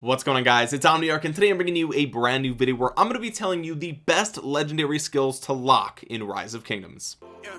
what's going on guys? It's omniarch and today i'm bringing you a brand new video where i'm going to be telling you the best legendary skills to lock in rise of kingdoms. Yeah,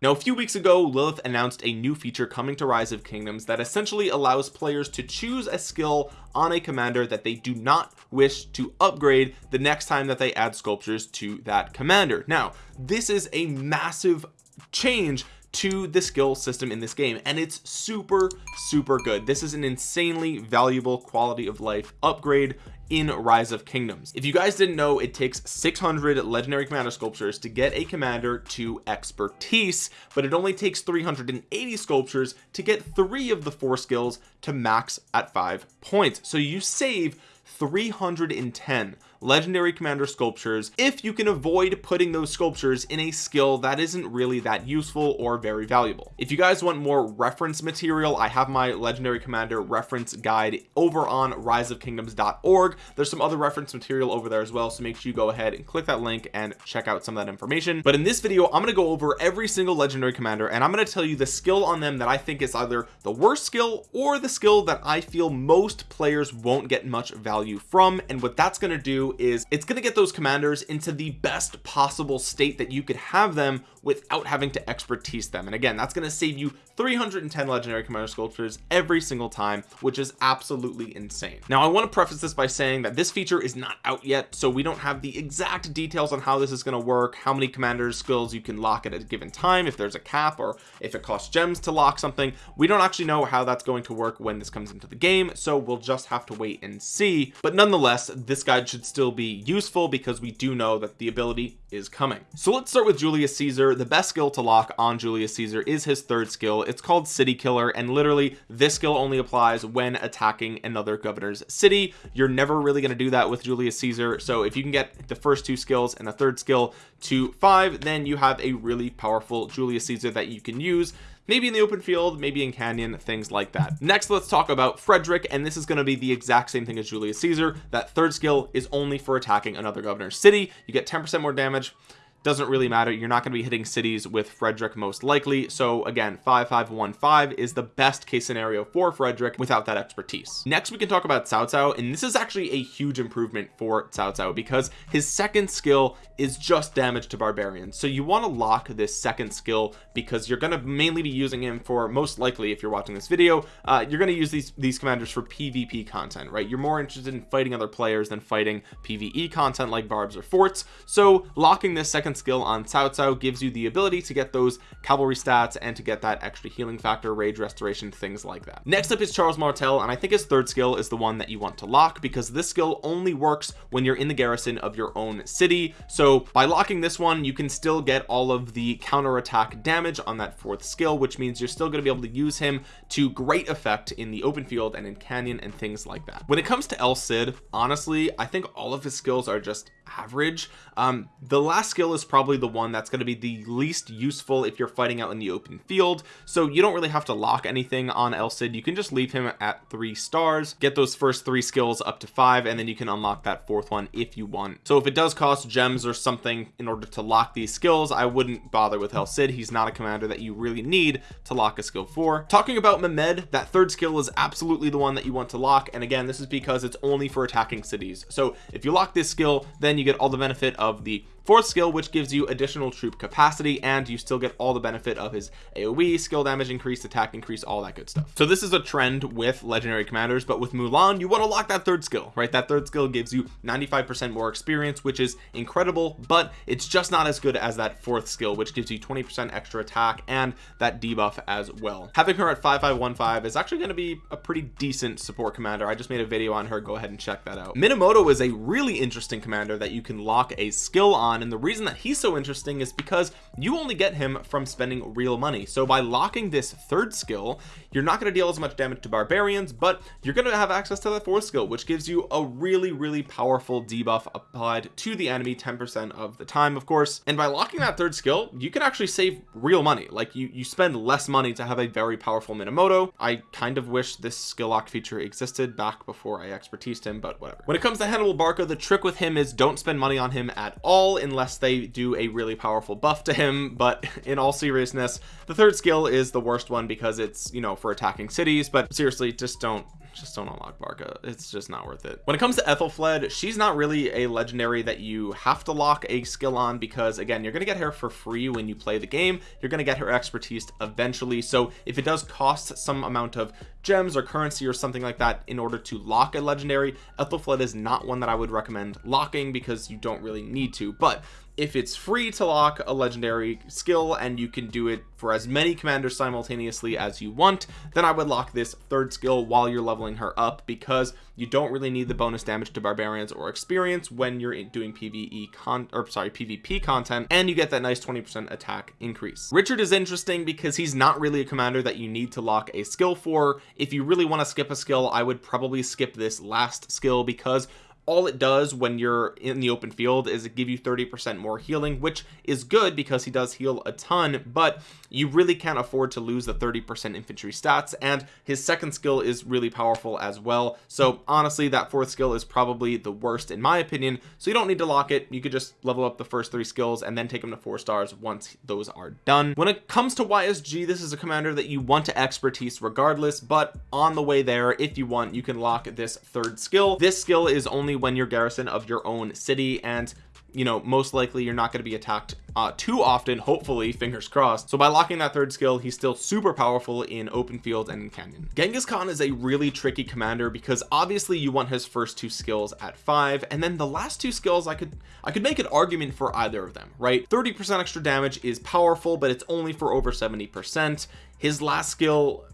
Now a few weeks ago Lilith announced a new feature coming to Rise of Kingdoms that essentially allows players to choose a skill on a commander that they do not wish to upgrade the next time that they add sculptures to that commander. Now this is a massive change to the skill system in this game and it's super super good. This is an insanely valuable quality of life upgrade in rise of kingdoms. If you guys didn't know it takes 600 legendary commander sculptures to get a commander to expertise but it only takes 380 sculptures to get three of the four skills to max at five points. So you save 310 legendary commander sculptures if you can avoid putting those sculptures in a skill that isn't really that useful or very valuable. If you guys want more reference material I have my legendary commander reference guide over on riseofkingdoms.org there's some other reference material over there as well so make sure you go ahead and click that link and check out some of that information. But in this video I'm going to go over every single legendary commander and I'm going to tell you the skill on them that I think is either the worst skill or the skill that I feel most players won't get much value from and what that's going to do is it's going to get those commanders into the best possible state that you could have them without having to expertise them. And again that's going to save you 310 legendary commander sculptures every single time which is absolutely insane. Now I want to preface this by saying that this feature is not out yet so we don't have the exact details on how this is going to work how many commanders skills you can lock at a given time if there's a cap or if it costs gems to lock something. We don't actually know how that's going to work when this comes into the game so we'll just have to wait and see. But nonetheless this guide should still be useful because we do know that the ability is coming. So let's start with Julius Caesar. The best skill to lock on Julius Caesar is his third skill. It's called city killer and literally this skill only applies when attacking another governor's city. You're never really going to do that with Julius Caesar. So if you can get the first two skills and the third skill to five then you have a really powerful Julius Caesar that you can use maybe in the open field maybe in canyon things like that. Next let's talk about Frederick and this is going to be the exact same thing as Julius Caesar. That third skill is only for attacking another governor's city. You get 10 percent more damage judge doesn't really matter. You're not going to be hitting cities with Frederick most likely. So again 5515 is the best case scenario for Frederick without that expertise. Next we can talk about Cao Cao and this is actually a huge improvement for Cao Cao because his second skill is just damage to barbarians. So you want to lock this second skill because you're going to mainly be using him for most likely if you're watching this video uh, you're going to use these these commanders for PvP content right? You're more interested in fighting other players than fighting PvE content like barbs or forts. So locking this second second skill on Cao Cao gives you the ability to get those cavalry stats and to get that extra healing factor rage restoration things like that. Next up is Charles Martel and I think his third skill is the one that you want to lock because this skill only works when you're in the garrison of your own city. So by locking this one you can still get all of the counter attack damage on that fourth skill which means you're still going to be able to use him to great effect in the open field and in canyon and things like that. When it comes to El Cid honestly I think all of his skills are just average. Um the last skill is probably the one that's going to be the least useful if you're fighting out in the open field. So you don't really have to lock anything on El Cid you can just leave him at three stars get those first three skills up to five and then you can unlock that fourth one if you want. So if it does cost gems or something in order to lock these skills I wouldn't bother with El Cid he's not a commander that you really need to lock a skill for. Talking about Mehmed that third skill is absolutely the one that you want to lock. And again this is because it's only for attacking cities. So if you lock this skill then you get all the benefit of the fourth skill which gives you additional troop capacity and you still get all the benefit of his aoe skill damage increase attack increase all that good stuff. So this is a trend with legendary commanders but with mulan you want to lock that third skill right? That third skill gives you 95 percent more experience which is incredible but it's just not as good as that fourth skill which gives you 20 percent extra attack and that debuff as well. Having her at 5515 is actually going to be a pretty decent support commander. I just made a video on her go ahead and check that out. Minamoto is a really interesting commander that you can lock a skill on and the reason that he's so interesting is because you only get him from spending real money. So by locking this third skill you're not going to deal as much damage to barbarians but you're going to have access to that fourth skill which gives you a really really powerful debuff applied to the enemy 10 percent of the time of course. And by locking that third skill you can actually save real money. Like you you spend less money to have a very powerful minamoto. I kind of wish this skill lock feature existed back before i expertised him but whatever. When it comes to hannibal barca the trick with him is don't spend money on him at all unless they do a really powerful buff to him but in all seriousness the third skill is the worst one because it's you know for attacking cities but seriously just don't just don't unlock Barca. It's just not worth it. When it comes to Aethelflaed she's not really a legendary that you have to lock a skill on because again you're gonna get her for free when you play the game. You're gonna get her expertise eventually. So if it does cost some amount of gems or currency or something like that in order to lock a legendary Aethelflaed is not one that I would recommend locking because you don't really need to but if it's free to lock a legendary skill and you can do it for as many commanders simultaneously as you want then I would lock this third skill while you're leveling her up because you don't really need the bonus damage to barbarians or experience when you're doing PvE con or sorry PvP content and you get that nice 20% attack increase. Richard is interesting because he's not really a commander that you need to lock a skill for. If you really want to skip a skill I would probably skip this last skill because all it does when you're in the open field is it give you 30 percent more healing which is good because he does heal a ton but you really can't afford to lose the 30 percent infantry stats and his second skill is really powerful as well. So honestly that fourth skill is probably the worst in my opinion. So you don't need to lock it. You could just level up the first three skills and then take them to four stars once those are done. When it comes to ysg this is a commander that you want to expertise regardless but on the way there if you want you can lock this third skill. This skill is only when you're garrison of your own city and you know most likely you're not going to be attacked uh, too often hopefully fingers crossed. So by locking that third skill he's still super powerful in open field and in canyon. Genghis khan is a really tricky commander because obviously you want his first two skills at five and then the last two skills i could i could make an argument for either of them right? 30 percent extra damage is powerful but it's only for over 70 percent. His last skill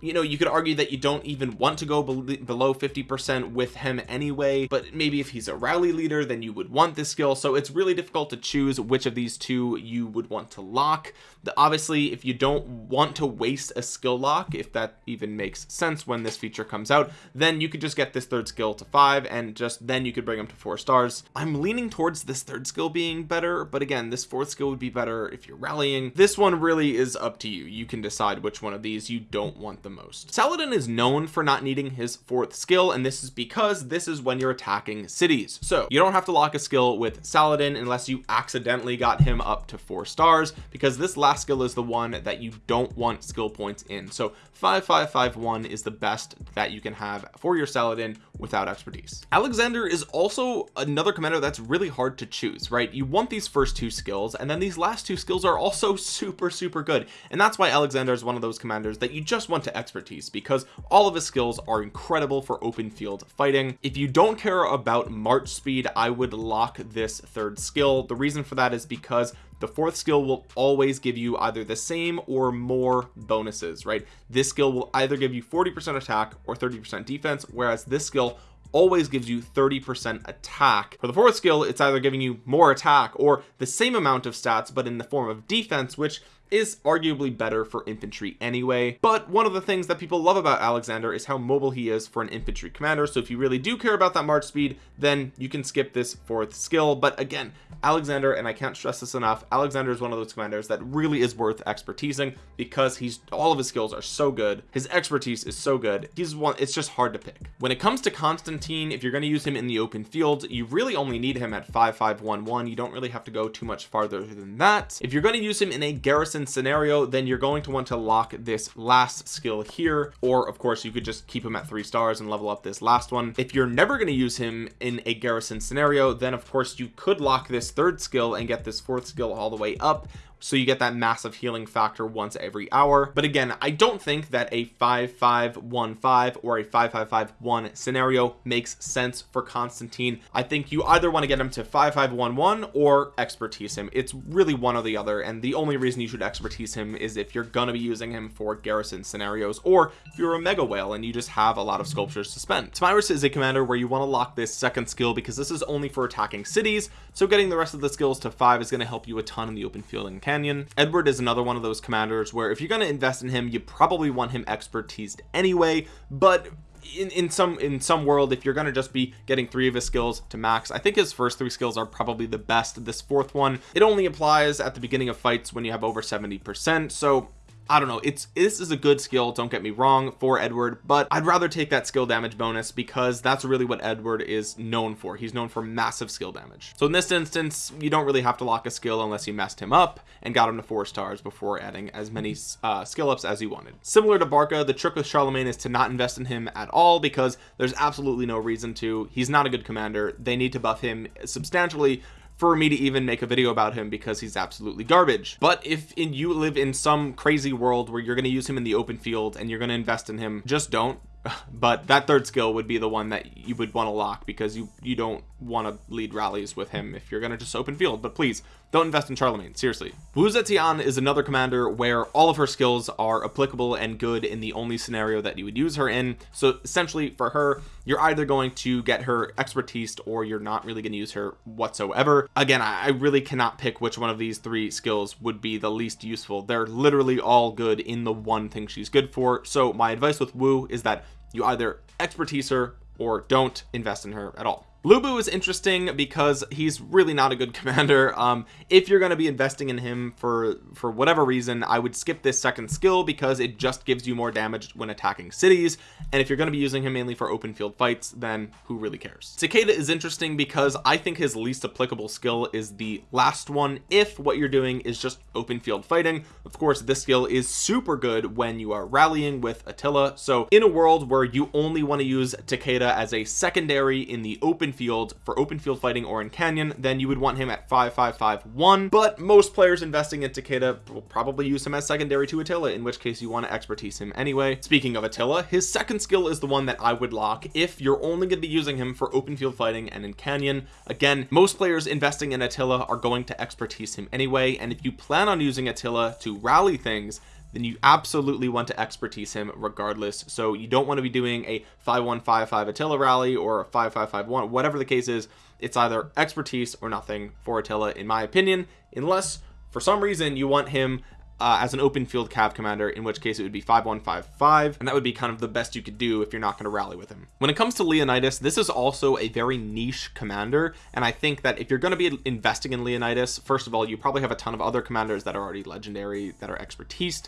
you know you could argue that you don't even want to go be below 50 percent with him anyway but maybe if he's a rally leader then you would want this skill. So it's really difficult to choose which of these two you would want to lock. The, obviously if you don't want to waste a skill lock if that even makes sense when this feature comes out then you could just get this third skill to five and just then you could bring him to four stars. I'm leaning towards this third skill being better but again this fourth skill would be better if you're rallying. This one really is up to you. You can decide which one of these you don't want the most. Saladin is known for not needing his fourth skill and this is because this is when you're attacking cities. So you don't have to lock a skill with Saladin unless you accidentally got him up to four stars because this last skill is the one that you don't want skill points in. So 5551 is the best that you can have for your Saladin without expertise. Alexander is also another commander that's really hard to choose right? You want these first two skills and then these last two skills are also super super good. And that's why Alexander is one of those commanders that you just want to expertise because all of his skills are incredible for open field fighting. If you don't care about march speed I would lock this third skill. The reason for that is because the fourth skill will always give you either the same or more bonuses right? This skill will either give you 40 percent attack or 30 percent defense whereas this skill always gives you 30 percent attack. For the fourth skill it's either giving you more attack or the same amount of stats but in the form of defense which is arguably better for infantry anyway but one of the things that people love about Alexander is how mobile he is for an infantry commander so if you really do care about that march speed then you can skip this fourth skill but again Alexander and I can't stress this enough Alexander is one of those commanders that really is worth expertising because he's all of his skills are so good his expertise is so good he's one it's just hard to pick. When it comes to Constantine if you're going to use him in the open field you really only need him at 5511 you don't really have to go too much farther than that. If you're going to use him in a garrison scenario then you're going to want to lock this last skill here or of course you could just keep him at three stars and level up this last one. If you're never going to use him in a garrison scenario then of course you could lock this third skill and get this fourth skill all the way up so you get that massive healing factor once every hour. But again I don't think that a 5515 or a 5551 scenario makes sense for Constantine. I think you either want to get him to 5511 or expertise him. It's really one or the other and the only reason you should expertise him is if you're gonna be using him for garrison scenarios or if you're a mega whale and you just have a lot of sculptures to spend. Tomyris is a commander where you want to lock this second skill because this is only for attacking cities so getting the rest of the skills to five is going to help you a ton in the open field and canyon. Edward is another one of those commanders where if you're going to invest in him you probably want him expertised anyway. But in, in some in some world if you're going to just be getting three of his skills to max I think his first three skills are probably the best. This fourth one it only applies at the beginning of fights when you have over 70 percent. So I don't know it's this is a good skill don't get me wrong for Edward but I'd rather take that skill damage bonus because that's really what Edward is known for. He's known for massive skill damage. So in this instance you don't really have to lock a skill unless you messed him up and got him to four stars before adding as many uh, skill ups as you wanted. Similar to Barca the trick with Charlemagne is to not invest in him at all because there's absolutely no reason to. He's not a good commander. They need to buff him substantially for me to even make a video about him because he's absolutely garbage. But if in, you live in some crazy world where you're going to use him in the open field and you're going to invest in him just don't. But that third skill would be the one that you would want to lock because you you don't want to lead rallies with him if you're going to just open field. But please don't invest in Charlemagne seriously. Wu Zetian is another commander where all of her skills are applicable and good in the only scenario that you would use her in. So essentially for her you're either going to get her expertise or you're not really going to use her whatsoever. Again I really cannot pick which one of these three skills would be the least useful. They're literally all good in the one thing she's good for. So my advice with Wu is that you either expertise her or don't invest in her at all Lu Bu is interesting because he's really not a good commander. Um if you're going to be investing in him for for whatever reason I would skip this second skill because it just gives you more damage when attacking cities. And if you're going to be using him mainly for open field fights then who really cares? Takeda is interesting because I think his least applicable skill is the last one if what you're doing is just open field fighting. Of course this skill is super good when you are rallying with Attila. So in a world where you only want to use Takeda as a secondary in the open open field for open field fighting or in canyon then you would want him at 5551 but most players investing in Takeda will probably use him as secondary to Attila in which case you want to expertise him anyway. Speaking of Attila his second skill is the one that I would lock if you're only going to be using him for open field fighting and in canyon. Again most players investing in Attila are going to expertise him anyway and if you plan on using Attila to rally things then you absolutely want to expertise him regardless. So you don't want to be doing a 5155 Attila rally or a 5551 whatever the case is. It's either expertise or nothing for Attila in my opinion unless for some reason you want him uh, as an open field cav commander in which case it would be 5155 and that would be kind of the best you could do if you're not going to rally with him. When it comes to Leonidas this is also a very niche commander and I think that if you're going to be investing in Leonidas first of all you probably have a ton of other commanders that are already legendary that are expertise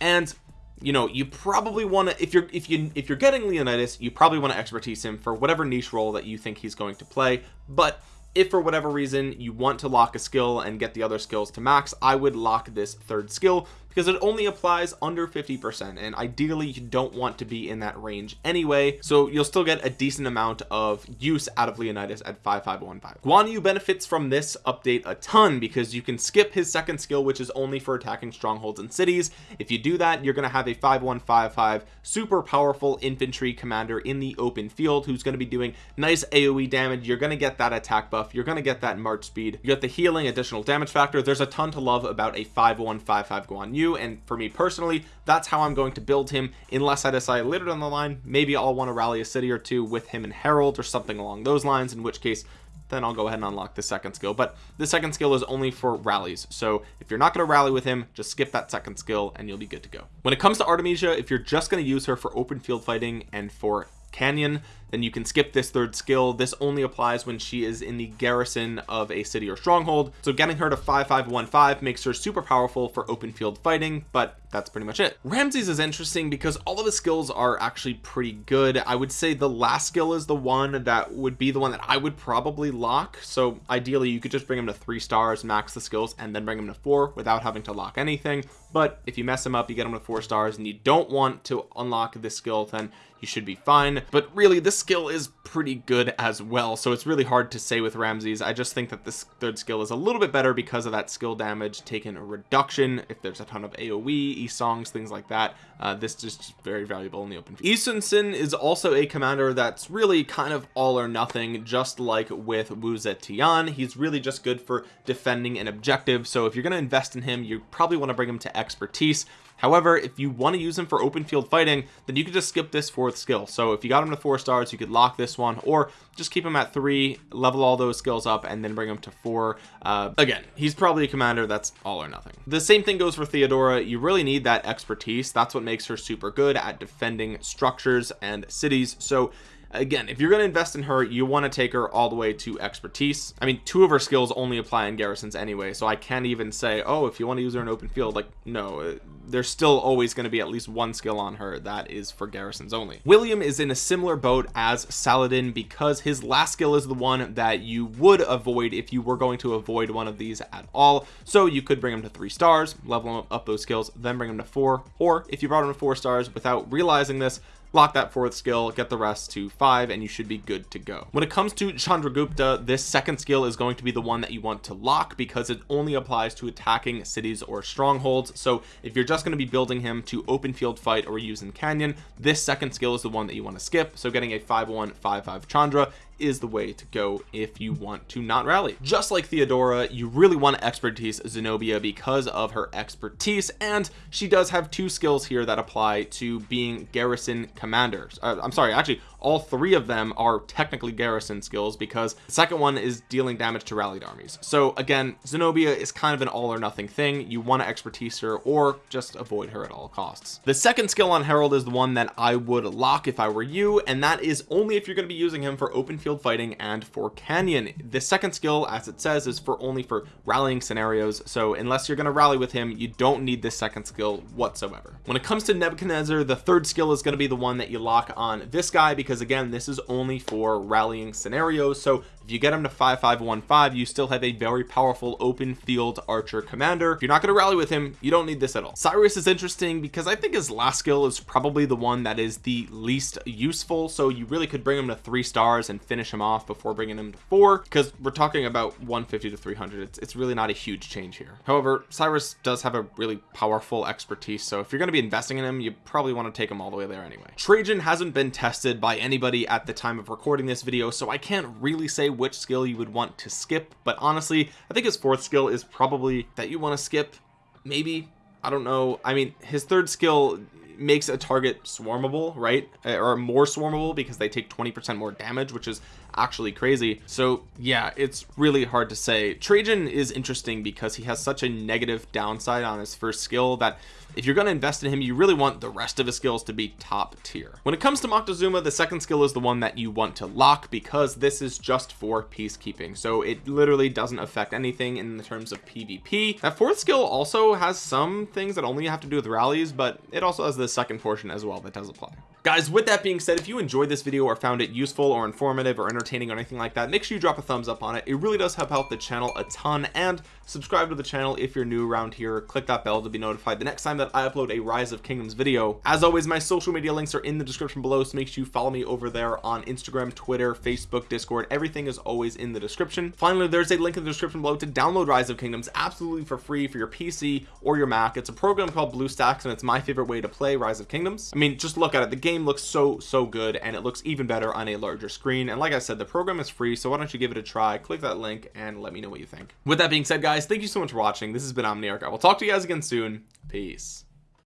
and you know you probably want to if you're if you if you're getting Leonidas you probably want to expertise him for whatever niche role that you think he's going to play but if for whatever reason you want to lock a skill and get the other skills to max I would lock this third skill because it only applies under 50% and ideally you don't want to be in that range anyway so you'll still get a decent amount of use out of Leonidas at 5515 Guan Yu benefits from this update a ton because you can skip his second skill which is only for attacking strongholds and cities. If you do that you're going to have a 5155 super powerful infantry commander in the open field who's going to be doing nice AoE damage. You're going to get that attack buff you're going to get that march speed. You get the healing additional damage factor. There's a ton to love about a 5155 Guan Yu and for me personally that's how I'm going to build him unless I decide later down the line maybe I'll want to rally a city or two with him and Harald or something along those lines in which case then I'll go ahead and unlock the second skill. But the second skill is only for rallies so if you're not going to rally with him just skip that second skill and you'll be good to go. When it comes to Artemisia if you're just going to use her for open field fighting and for canyon then you can skip this third skill. This only applies when she is in the garrison of a city or stronghold. So getting her to 5515 makes her super powerful for open field fighting but that's pretty much it. Ramses is interesting because all of his skills are actually pretty good. I would say the last skill is the one that would be the one that I would probably lock. So ideally you could just bring him to three stars max the skills and then bring him to four without having to lock anything. But if you mess him up you get him to four stars and you don't want to unlock this skill then you should be fine. But really this skill is pretty good as well so it's really hard to say with Ramses. I just think that this third skill is a little bit better because of that skill damage taken reduction if there's a ton of AoE e-songs things like that. Uh, this is just very valuable in the open Yi Sun-sin is also a commander that's really kind of all or nothing just like with Wu Zetian. He's really just good for defending an objective so if you're going to invest in him you probably want to bring him to expertise however if you want to use him for open field fighting then you could just skip this fourth skill. So if you got him to four stars you could lock this one or just keep him at three level all those skills up and then bring him to four. Uh, again he's probably a commander that's all or nothing. The same thing goes for Theodora. You really need that expertise. That's what makes her super good at defending structures and cities. So again if you're going to invest in her you want to take her all the way to expertise. I mean two of her skills only apply in garrisons anyway so I can't even say oh if you want to use her in open field like no uh, there's still always going to be at least one skill on her that is for garrisons only. William is in a similar boat as Saladin because his last skill is the one that you would avoid if you were going to avoid one of these at all. So you could bring him to three stars level up those skills then bring him to four or if you brought him to four stars without realizing this lock that fourth skill get the rest to five and you should be good to go. When it comes to Chandragupta this second skill is going to be the one that you want to lock because it only applies to attacking cities or strongholds. So if you're just going to be building him to open field fight or use in canyon this second skill is the one that you want to skip. So getting a 5155 Chandra is the way to go if you want to not rally. Just like Theodora you really want to expertise Zenobia because of her expertise and she does have two skills here that apply to being garrison commanders. Uh, I'm sorry actually all three of them are technically garrison skills because the second one is dealing damage to rallied armies. So again Zenobia is kind of an all or nothing thing. You want to expertise her or just avoid her at all costs. The second skill on Harald is the one that I would lock if I were you and that is only if you're going to be using him for open field fighting and for canyon. The second skill as it says is for only for rallying scenarios. So unless you're going to rally with him you don't need this second skill whatsoever. When it comes to Nebuchadnezzar the third skill is going to be the one that you lock on this guy because because again this is only for rallying scenarios. So if you get him to 5515 you still have a very powerful open field archer commander. If you're not going to rally with him you don't need this at all. Cyrus is interesting because I think his last skill is probably the one that is the least useful. So you really could bring him to three stars and finish him off before bringing him to four because we're talking about 150 to 300 it's, it's really not a huge change here. However Cyrus does have a really powerful expertise so if you're going to be investing in him you probably want to take him all the way there anyway. Trajan hasn't been tested by anybody at the time of recording this video so I can't really say which skill you would want to skip but honestly I think his fourth skill is probably that you want to skip. Maybe I don't know. I mean his third skill makes a target swarmable right? Eh, or more swarmable because they take 20 percent more damage which is actually crazy. So yeah it's really hard to say. Trajan is interesting because he has such a negative downside on his first skill that if you're going to invest in him you really want the rest of his skills to be top tier. When it comes to Moctezuma the second skill is the one that you want to lock because this is just for peacekeeping. So it literally doesn't affect anything in the terms of PvP that fourth skill also has some things that only have to do with rallies but it also has the second portion as well that does apply guys with that being said if you enjoyed this video or found it useful or informative or entertaining or anything like that make sure you drop a thumbs up on it. It really does help out the channel a ton and subscribe to the channel if you're new around here. Click that bell to be notified the next time that I upload a rise of kingdoms video. As always my social media links are in the description below so make sure you follow me over there on Instagram Twitter Facebook Discord. Everything is always in the description. Finally there's a link in the description below to download rise of kingdoms absolutely for free for your PC or your Mac. It's a program called BlueStacks and it's my favorite way to play rise of kingdoms. I mean just look at it. The game looks so so good and it looks even better on a larger screen. And like I said the program is free so why don't you give it a try? Click that link and let me know what you think. With that being said guys thank you so much for watching. This has been Omniarch I will talk to you guys again soon. Peace